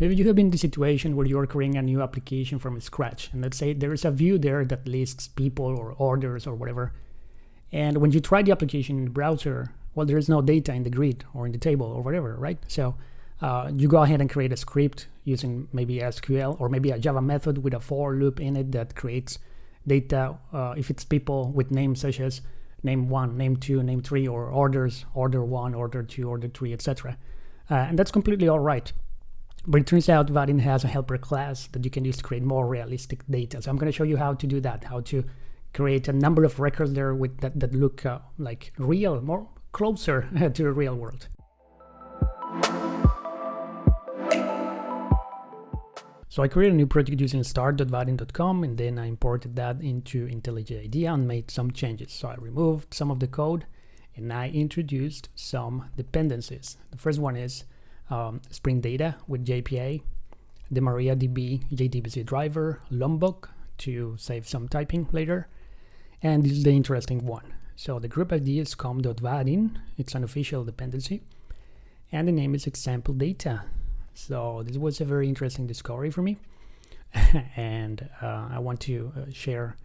Maybe you have been in the situation where you're creating a new application from scratch. And let's say there is a view there that lists people or orders or whatever. And when you try the application in the browser, well, there is no data in the grid or in the table or whatever, right? So uh, you go ahead and create a script using maybe SQL or maybe a Java method with a for loop in it that creates data uh, if it's people with names such as name one, name two, name three, or orders, order one, order two, order three, etc. Uh, and that's completely all right. But it turns out Vaadin has a helper class that you can use to create more realistic data. So I'm going to show you how to do that, how to create a number of records there with that, that look uh, like real, more closer to the real world. So I created a new project using start.vaadin.com and then I imported that into IntelliJ IDEA and made some changes. So I removed some of the code and I introduced some dependencies. The first one is um, Spring Data with JPA, the MariaDB JDBC driver, Lombok to save some typing later, and this is the interesting one. So the group ID is com.vaadin, it's an official dependency, and the name is example data. So this was a very interesting discovery for me, and uh, I want to uh, share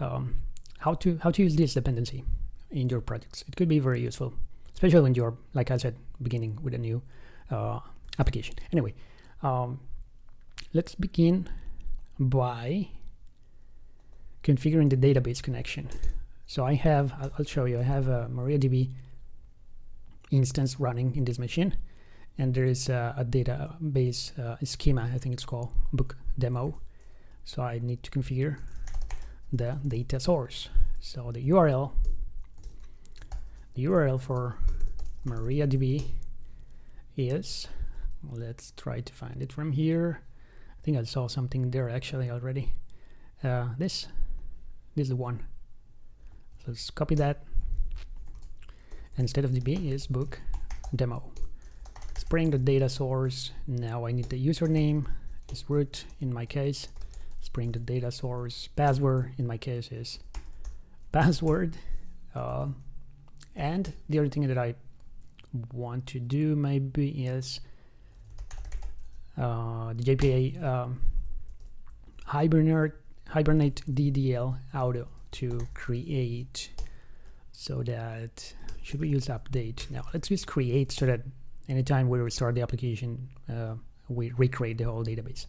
um, how to how to use this dependency in your projects. It could be very useful, especially when you're, like I said, beginning with a new uh, application. Anyway, um, let's begin by configuring the database connection. So I have, I'll show you, I have a MariaDB instance running in this machine and there is a, a database uh, schema, I think it's called book demo. So I need to configure the data source. So the URL, the URL for MariaDB is, let's try to find it from here. I think I saw something there actually already. Uh, this, this is the one. So let's copy that. Instead of DB is book demo bring the data source. Now I need the username is root in my case. Let's bring the data source. Password in my case is password. Uh, and the other thing that I want to do maybe is uh, the JPA um, Hibernate, Hibernate DDL auto to create so that should we use update now let's use create so that anytime we restart the application, uh, we recreate the whole database.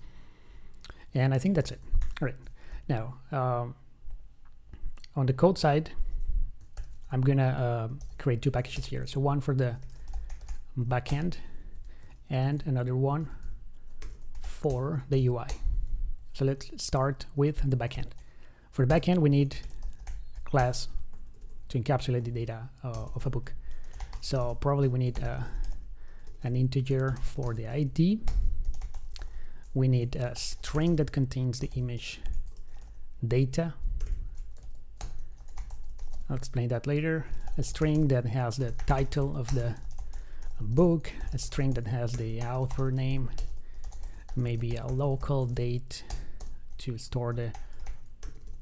And I think that's it. All right. Now, um, on the code side, I'm to uh, create two packages here. So one for the backend and another one for the UI. So let's start with the backend. For the backend, we need a class to encapsulate the data uh, of a book. So probably we need a an integer for the ID. We need a string that contains the image data. I'll explain that later. A string that has the title of the book, a string that has the author name, maybe a local date to store the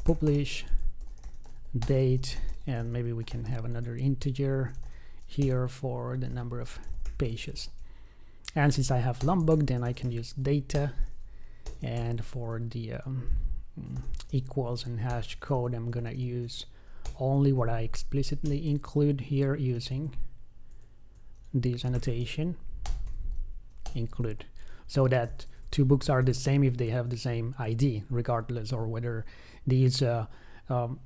publish date, and maybe we can have another integer here for the number of pages. And since I have Lombok, then I can use data. And for the um, equals and hash code, I'm gonna use only what I explicitly include here using this annotation include so that two books are the same if they have the same ID regardless or whether these uh, um,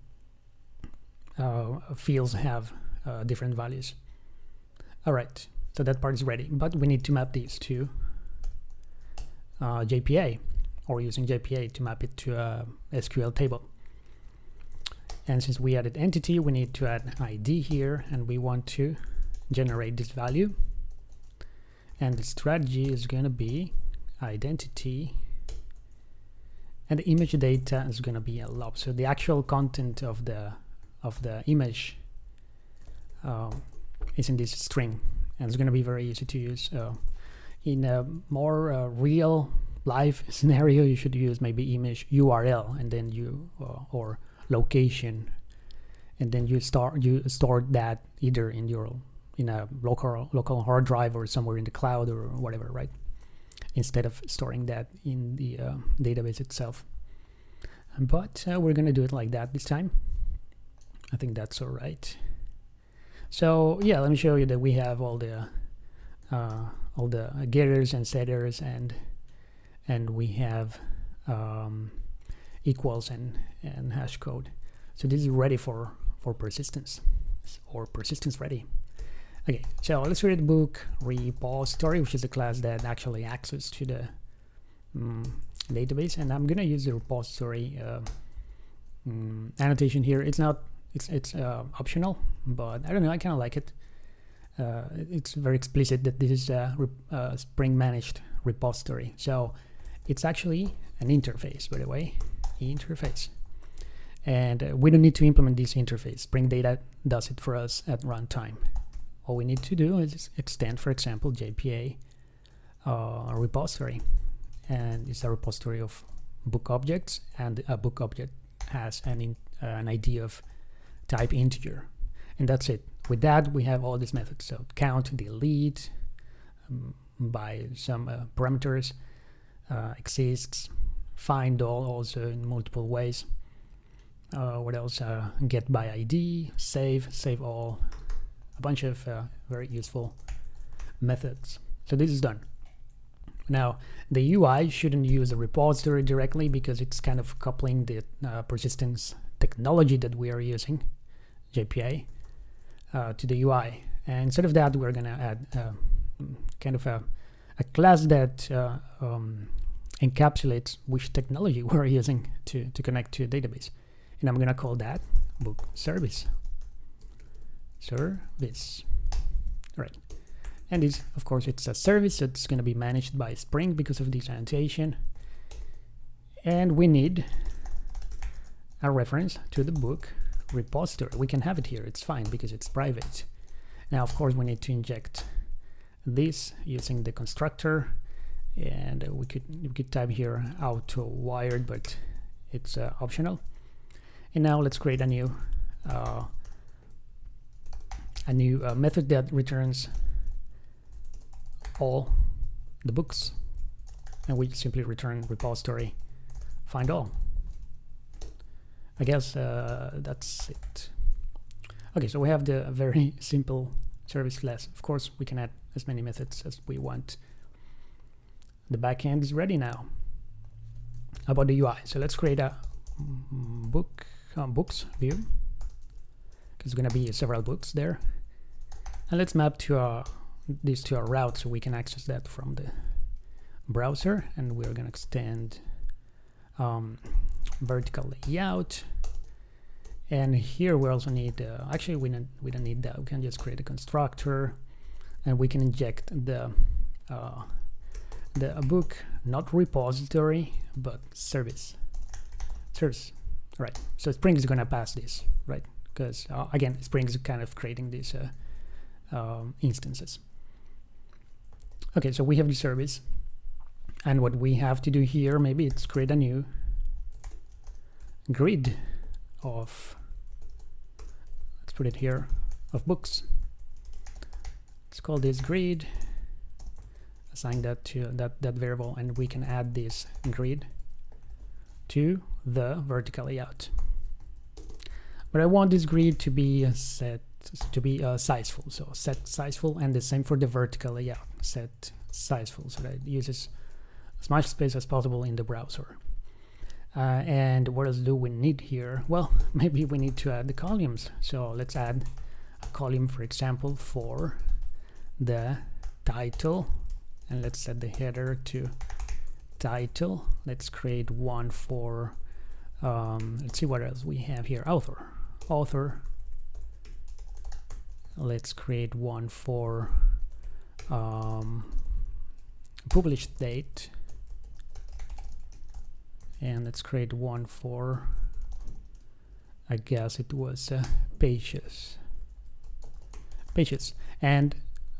uh, fields have uh, different values all right so that part is ready, but we need to map these to uh, JPA or using JPA to map it to a SQL table. And since we added entity, we need to add ID here and we want to generate this value. And the strategy is going to be identity and the image data is going to be a lob. So the actual content of the of the image um, is in this string and it's going to be very easy to use. Uh, in a more uh, real life scenario, you should use maybe image URL and then you uh, or location, and then you start you store that either in your in a local local hard drive or somewhere in the cloud or whatever, right? instead of storing that in the uh, database itself. But uh, we're going to do it like that this time. I think that's all right. So yeah, let me show you that we have all the uh, all the getters and setters and and we have um, equals and and hash code. So this is ready for for persistence or persistence ready. Okay, so let's the book repository, which is a class that actually access to the um, database, and I'm gonna use the repository uh, um, annotation here. It's not it's it's uh, optional, but I don't know. I kind of like it. Uh, it's very explicit that this is a, a Spring managed repository. So it's actually an interface, by the way, interface. And uh, we don't need to implement this interface. Spring Data does it for us at runtime. All we need to do is extend, for example, JPA uh, repository. And it's a repository of book objects, and a book object has an, in, uh, an ID of type integer. And that's it. With that, we have all these methods. So count, delete, um, by some uh, parameters, uh, exists, find all also in multiple ways. Uh, what else? Uh, get by ID, save, save all, a bunch of uh, very useful methods. So this is done. Now, the UI shouldn't use the repository directly because it's kind of coupling the uh, persistence technology that we are using JPA uh, to the UI. And instead of that, we're going to add uh, kind of a, a class that um, encapsulates which technology we're using to, to connect to a database. And I'm going to call that book service. Service. Right. And this, of course, it's a service that's going to be managed by Spring because of this annotation. And we need a reference to the book repository. We can have it here, it's fine because it's private. Now, of course, we need to inject this using the constructor and we could we could type here auto wired but it's uh, optional and now let's create a new uh, a new uh, method that returns all the books and we simply return repository find all I guess uh, that's it. Okay, so we have the very simple service class. Of course, we can add as many methods as we want. The backend is ready now. About the UI? So let's create a book um, books view because going to be several books there. And let's map to our, this to our route so we can access that from the browser. And we're going to extend um, vertical layout and here we also need uh, actually we don't we don't need that we can just create a constructor and we can inject the uh, the book not repository but service. Service right. So spring is going to pass this right? Because uh, again spring is kind of creating these uh, um, instances. Okay so we have the service. And what we have to do here maybe it's create a new grid of let's put it here of books. Let's call this grid assign that to that that variable and we can add this grid to the vertical layout but I want this grid to be set to be uh, sizeful so set sizeful and the same for the vertical layout set sizeful so that it uses as much space as possible in the browser uh, and what else do we need here? Well, maybe we need to add the columns. So let's add a column, for example, for the title. And let's set the header to title. Let's create one for, um, let's see what else we have here. Author. Author. Let's create one for um, published date and let's create one for I guess it was uh, pages pages and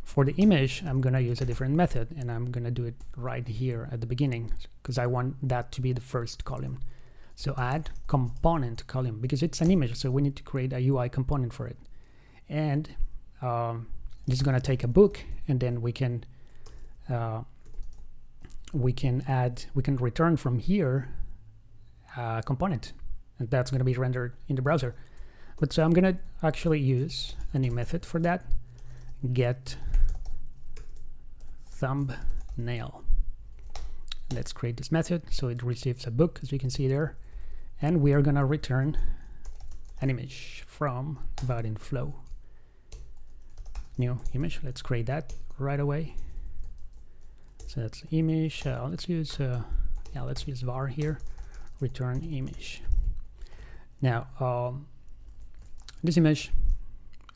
for the image I'm gonna use a different method and I'm gonna do it right here at the beginning because I want that to be the first column. So add component column because it's an image so we need to create a UI component for it. And um, this is gonna take a book and then we can uh, we can add, we can return from here a component and that's going to be rendered in the browser. But so I'm going to actually use a new method for that, get thumbnail. Let's create this method so it receives a book as you can see there and we are going to return an image from Vaadin flow. New image, let's create that right away. So that's image, uh, let's use, uh, yeah, let's use var here, return image. Now, um, this image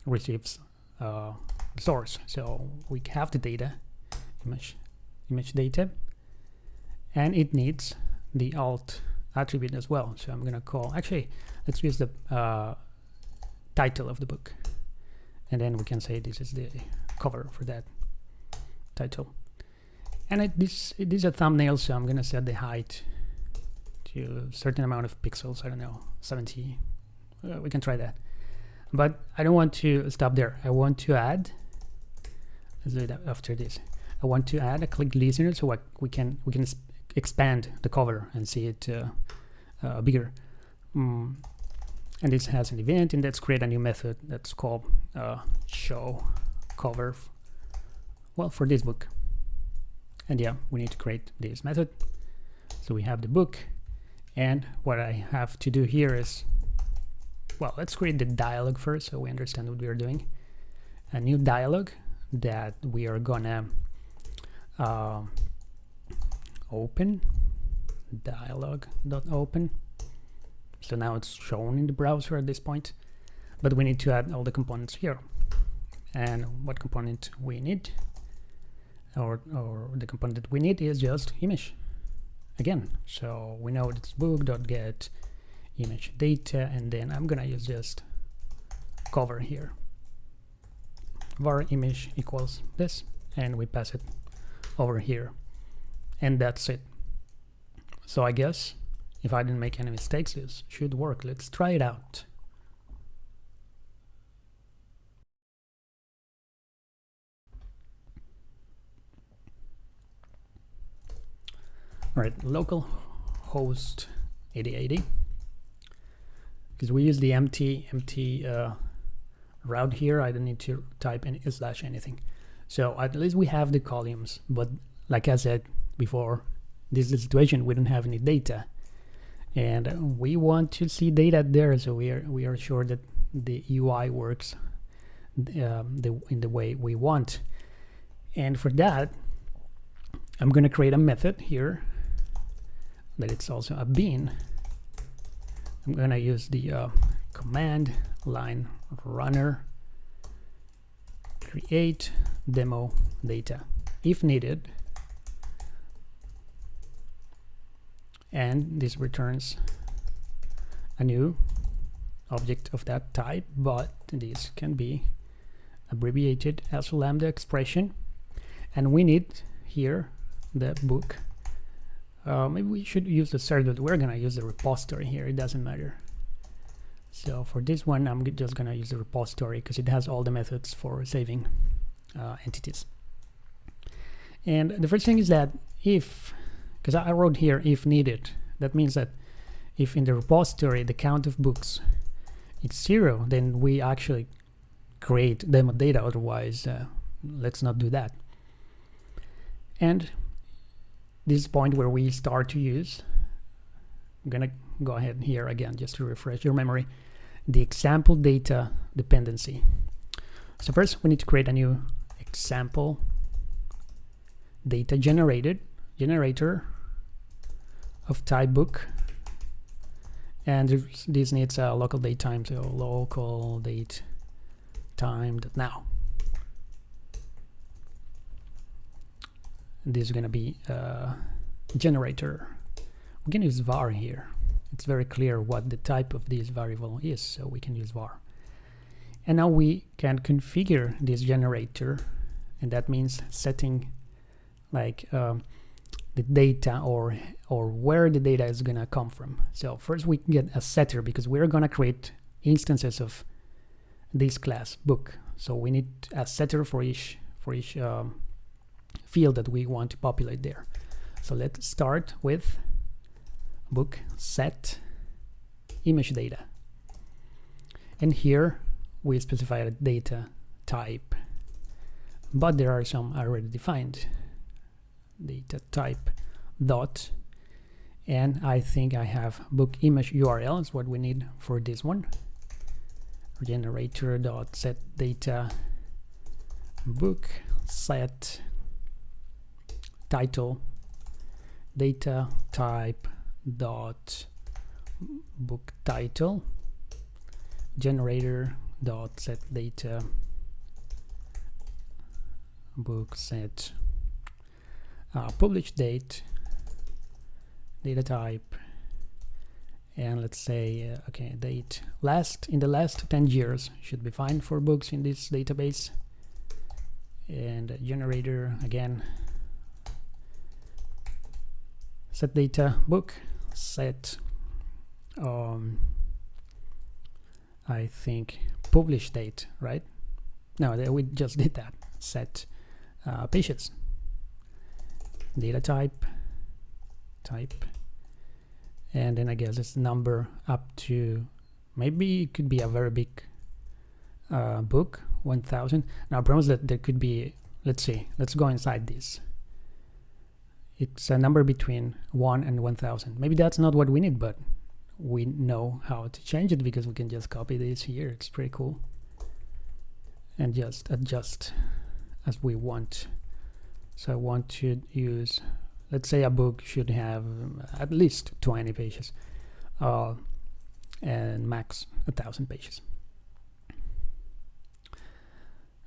receives uh, source, so we have the data, image, image data, and it needs the alt attribute as well. So I'm to call, actually, let's use the uh, title of the book. And then we can say this is the cover for that title. And it, this, it is a thumbnail, so I'm to set the height to a certain amount of pixels. I don't know, 70. Uh, we can try that. But I don't want to stop there. I want to add, let's do it after this. I want to add a click listener so we can we can expand the cover and see it uh, uh, bigger. Mm. And this has an event, and let's create a new method that's called uh, show cover. Well, for this book. And yeah, we need to create this method. So we have the book, and what I have to do here is, well, let's create the dialog first so we understand what we are doing. A new dialog that we are gonna uh, open. Dialog.open so now it's shown in the browser at this point but we need to add all the components here. And what component we need or, or the component that we need is just image. Again so we know it's book.get image data and then I'm gonna use just cover here. Var image equals this and we pass it over here. And that's it. So I guess if I didn't make any mistakes this should work. Let's try it out. All right local host 8080 because we use the empty empty uh, route here. I don't need to type any slash anything so at least we have the columns but like I said before this is the situation. We don't have any data. And we want to see data there so we are we are sure that the UI works um, the, in the way we want. And for that I'm gonna create a method here that it's also a bean I'm gonna use the uh, command line runner create demo data. If needed and this returns a new object of that type but this can be abbreviated as a lambda expression. And we need here the book. Uh, maybe we should use the server but we're gonna use the repository here. It doesn't matter. So for this one I'm just gonna use the repository because it has all the methods for saving uh, entities. And the first thing is that if because I wrote here if needed that means that if in the repository the count of books is zero then we actually create demo data otherwise uh, let's not do that. And this point where we start to use I'm gonna go ahead here again just to refresh your memory the example data dependency. So first we need to create a new example data generated generator of type book. And this needs a local date time so local date time now. This is going to be a generator. We can use var here. It's very clear what the type of this variable is so we can use var. And now we can configure this generator and that means setting like um, the data or or where the data is gonna come from. So first we get a setter because we're gonna create instances of this class book. So we need a setter for each for each um, field that we want to populate there. So let's start with book set image data. And here we specify a data type, but there are some already defined data type dot. And I think I have book image URL is what we need for this one. Generator dot set data book set title data type dot book title generator dot set data book set uh, publish date data type and let's say uh, okay date last in the last 10 years should be fine for books in this database. And generator again set data book set um, I think publish date right? No we just did that set uh, pages data type type and then I guess it's number up to maybe it could be a very big uh, book 1000 now I promise that there could be let's see let's go inside this. It's a number between 1 and 1000 maybe that's not what we need but we know how to change it because we can just copy this here. It's pretty cool. And just adjust as we want. So I want to use let's say a book should have at least 20 pages uh, and max a thousand pages.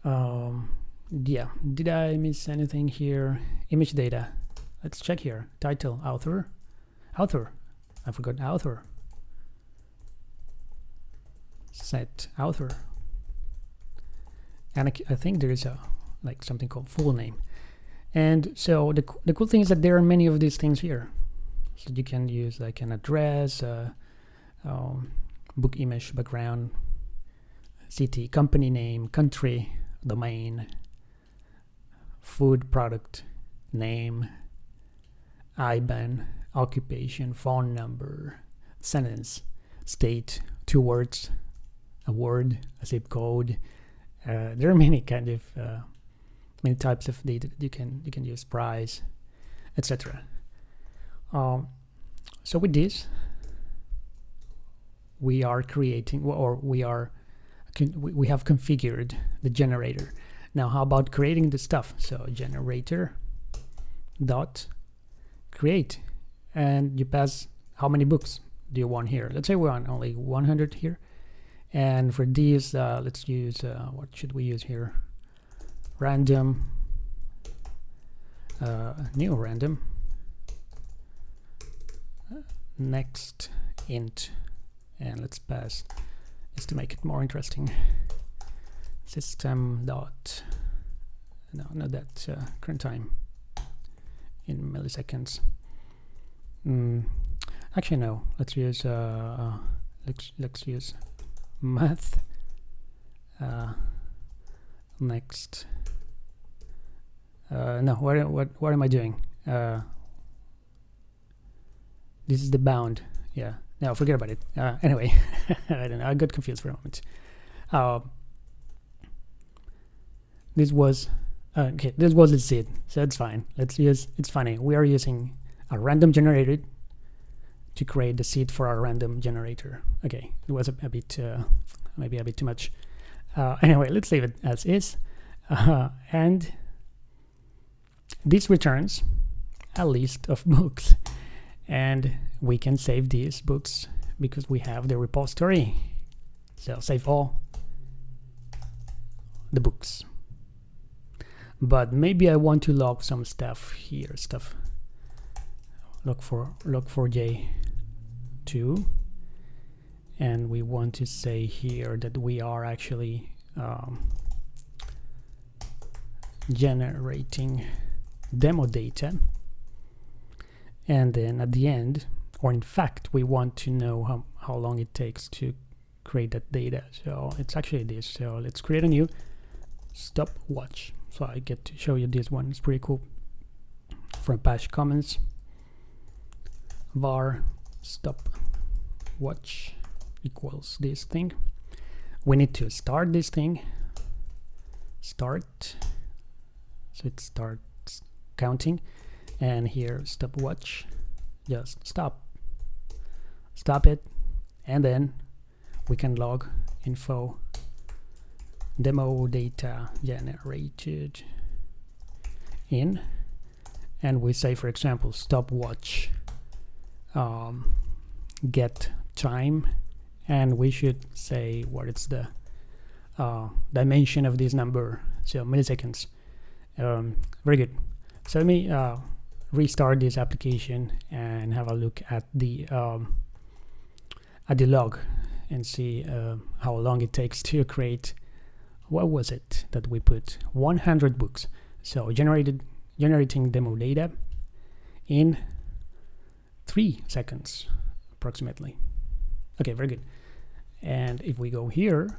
Um, yeah did I miss anything here? Image data. Let's check here. Title author. Author. I forgot author. Set author. And I, I think there is a like something called full name and so the, the cool thing is that there are many of these things here. So you can use like an address, uh, um, book image, background, city, company name, country, domain, food product, name, IBAN, occupation, phone number, sentence, state, two words, a word, a zip code. Uh, there are many kind of uh, many types of data that you can you can use price etc um, so with this we are creating or we are we have configured the generator. Now how about creating the stuff? So generator dot create. And you pass how many books do you want here? Let's say we want only 100 here. And for these uh, let's use uh, what should we use here random uh, new random next int and let's pass. Just to make it more interesting. System dot no not that uh, current time in milliseconds. Mm, actually no. Let's use uh, let's let's use math uh, next uh, no, what, what, what am I doing? Uh, this is the bound. Yeah, no, forget about it. Uh, anyway, I don't know. I got confused for a moment. Uh, this was uh, okay. This was the seed, so it's fine. Let's use. It's funny. We are using a random generator to create the seed for our random generator. Okay, it was a, a bit uh, maybe a bit too much. Anyway, let's leave it as is, and this returns a list of books and we can save these books because we have the repository. So save all the books. But maybe I want to log some stuff here stuff. Log for log for j2 and we want to say here that we are actually um, generating demo data. And then at the end or in fact we want to know how, how long it takes to create that data. So it's actually this. So let's create a new stopwatch. So I get to show you this one. It's pretty cool. From Apache Commons var stop watch equals this thing. We need to start this thing. Start. So it starts counting. And here stopwatch. Just stop. Stop it. And then we can log info demo data generated in and we say for example stopwatch um, get time and we should say what is the uh, dimension of this number so milliseconds um, very good so let me uh, restart this application and have a look at the um, at the log and see uh, how long it takes to create what was it that we put? 100 books. So generated generating demo data in three seconds approximately. Okay very good. And if we go here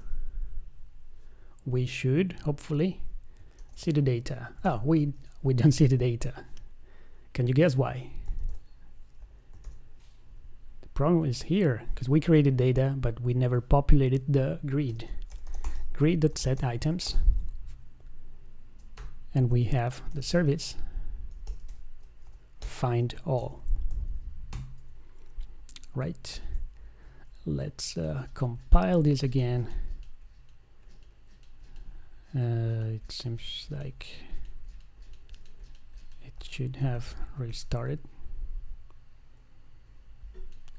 we should hopefully see the data. Oh we we don't see the data. Can you guess why? The problem is here because we created data but we never populated the grid. Grid.set items. And we have the service. Find all. Right. Let's uh, compile this again. Uh, it seems like should have restarted.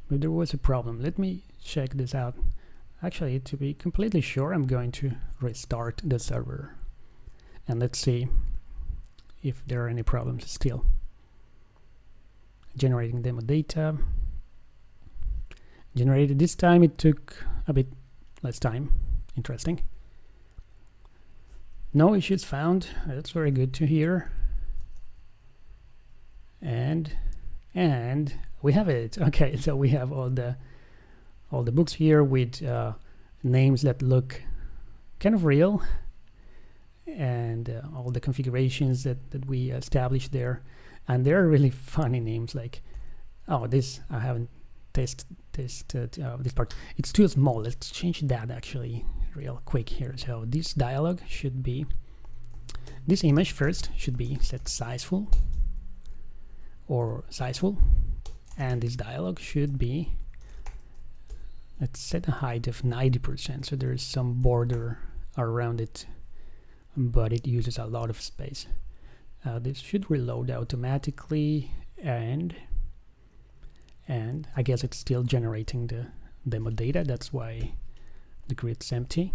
But there was a problem. Let me check this out. Actually to be completely sure I'm going to restart the server. And let's see if there are any problems still. Generating demo data. Generated this time it took a bit less time. Interesting. No issues found. That's very good to hear and and we have it. Okay so we have all the all the books here with uh, names that look kind of real and uh, all the configurations that, that we established there. And there are really funny names like oh this I haven't tested tested uh, this part. It's too small. Let's change that actually real quick here. So this dialog should be this image first should be set sizeful or sizeful. And this dialog should be let's set a height of 90% so there's some border around it but it uses a lot of space. Uh, this should reload automatically and and I guess it's still generating the demo data. That's why the grid's empty.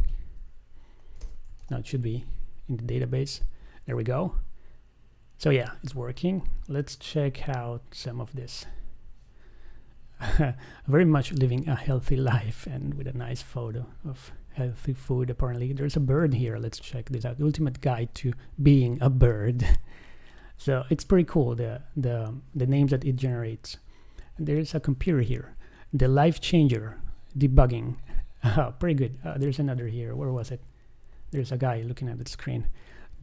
Now it should be in the database. There we go so yeah it's working. Let's check out some of this. Very much living a healthy life and with a nice photo of healthy food apparently. There's a bird here. Let's check this out. Ultimate guide to being a bird. So it's pretty cool the the the names that it generates. And there's a computer here. The life changer debugging. Pretty good. Uh, there's another here. Where was it? There's a guy looking at the screen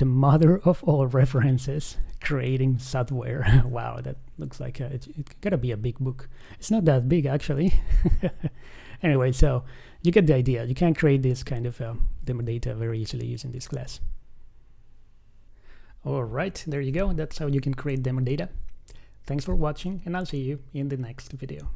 the mother of all references creating software. Wow that looks like a, it, it gotta be a big book. It's not that big actually. Anyway so you get the idea. You can create this kind of uh, demo data very easily using this class. All right there you go. That's how you can create demo data. Thanks for watching and i'll see you in the next video